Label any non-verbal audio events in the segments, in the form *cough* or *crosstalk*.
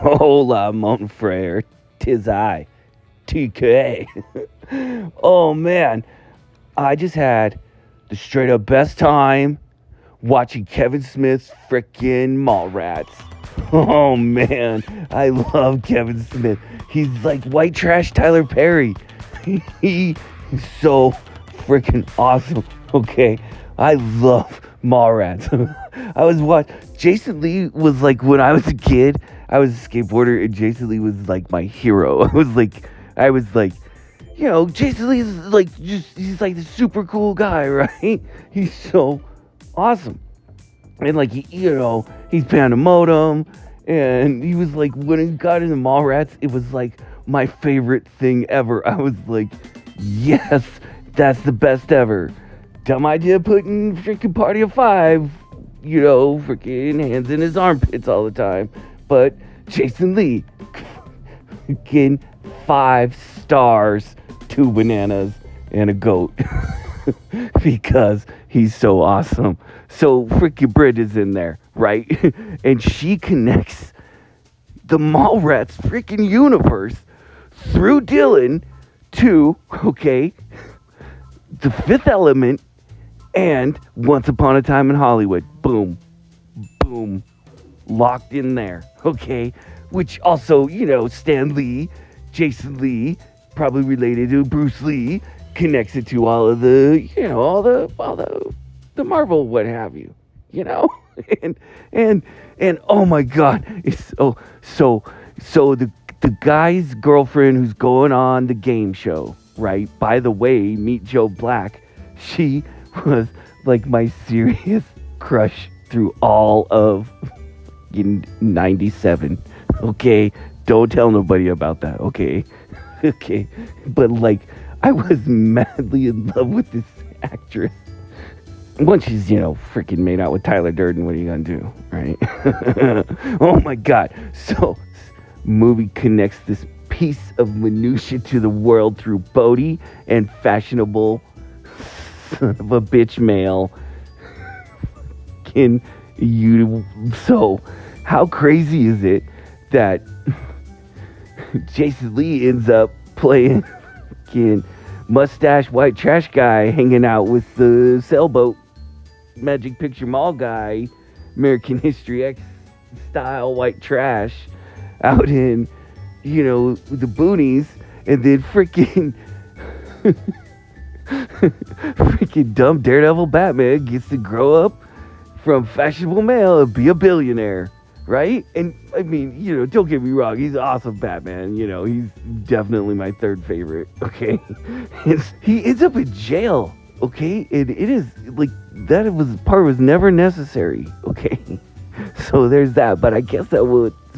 Hola, mon frere. Tis I, TK. *laughs* oh man, I just had the straight up best time watching Kevin Smith's frickin' Mallrats. *laughs* Oh man, I love Kevin Smith. He's like white trash Tyler Perry. *laughs* He's so freaking awesome. Okay, I love Mallrats. *laughs* I was what Jason Lee was like when I was a kid. I was a skateboarder, and Jason Lee was like my hero. *laughs* I was like, I was like, you know, Jason Lee is like just he's like the super cool guy, *laughs* right? He's so awesome, and like he, you know, he's Pandemonium, and he was like when he got into Mallrats, it was like my favorite thing ever. I was like, yes, that's the best ever. Dumb idea putting freaking Party of Five, you know, freaking hands in his armpits all the time. But Jason Lee, freaking five stars, two bananas, and a goat. *laughs* because he's so awesome. So freaking Brit is in there, right? *laughs* and she connects the Mallrats freaking universe through Dylan to, okay, the fifth element and Once Upon a Time in Hollywood. Boom. Boom. Locked in there. Okay. Which also, you know, Stan Lee, Jason Lee, probably related to Bruce Lee, connects it to all of the, you know, all the all the the Marvel what have you. You know? *laughs* and and and oh my god, it's oh so so the the guy's girlfriend who's going on the game show, right? By the way, meet Joe Black. She was like my serious *laughs* crush through all of 97. Okay? Don't tell nobody about that, okay? *laughs* okay. But like I was *laughs* madly in love with this actress. Once she's, you know, freaking made out with Tyler Durden, what are you gonna do, right? oh my god. So movie connects this piece of minutia to the world through Bodhi and fashionable son *laughs* of a bitch male. Can you so how crazy is it that *laughs* Jason Lee ends up playing fucking mustache white trash guy hanging out with the sailboat magic picture mall guy, American History X style white trash out in, you know, the boonies, and then freaking. *laughs* *laughs* freaking dumb Daredevil Batman gets to grow up from fashionable male and be a billionaire, right? And I mean, you know, don't get me wrong, he's awesome Batman. You know, he's definitely my third favorite. *laughs* Okay, he ends up in jail. Okay, and it is like that was part was never necessary. *laughs* Okay, so there's that. But I guess that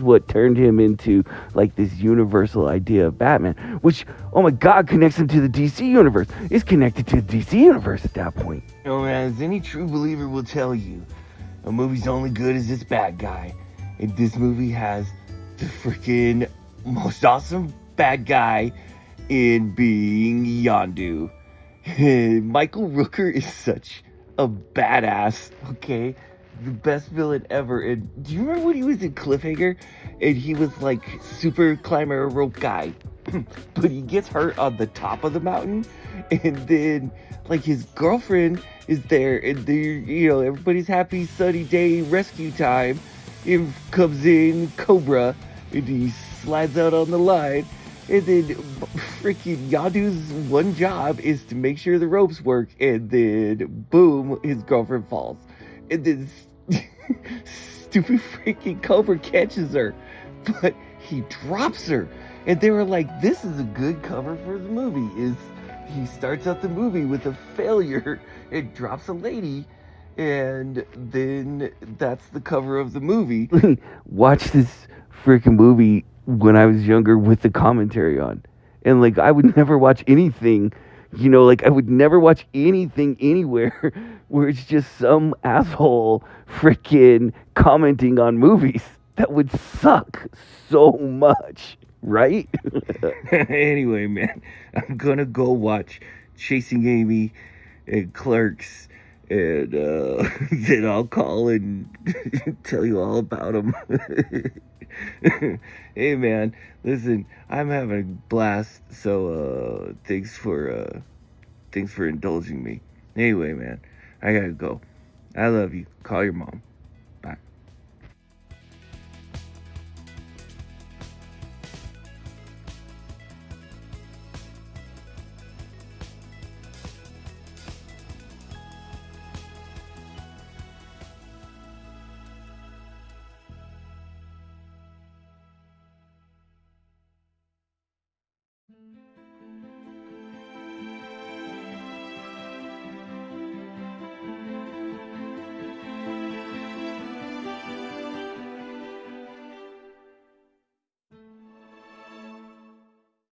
what turned him into like this universal idea of Batman, which oh my god connects him to the DC universe. Is connected to the DC universe at that point. Oh man, as any true believer will tell you, a movie's only good as its bad guy. And this movie has the freaking most awesome bad guy in being Yondu. *laughs* Michael Rooker is such a badass, okay? The best villain ever. And do you remember when he was in Cliffhanger and he was like super climber rope guy, *clears throat* but he gets hurt on the top of the mountain, and then like his girlfriend is there, and they you know everybody's happy sunny day rescue time. In comes in Cobra, and he slides out on the line. And then freaking Yondu's one job is to make sure the ropes work, and then boom, his girlfriend falls. And then *laughs* stupid freaking Cobra catches her, but he drops her. And they were like, this is a good cover for the movie. Is he starts out the movie with a failure *laughs* and drops a lady, and then that's the cover of the movie. *laughs* Watch this freaking movie when I was younger with the commentary on. And like I would never watch anything you know, like I would never watch anything anywhere *laughs* where it's just some asshole freaking commenting on movies. That would suck so much, right? *laughs* *laughs* anyway, man, I'm gonna go watch Chasing Amy and Clerks and uh, *laughs* then I'll call and *laughs* tell you all about them. *laughs* hey man, listen, I'm having a blast. So uh, thanks for uh, thanks for indulging me. Anyway, man, I gotta go. I love you. Call your mom.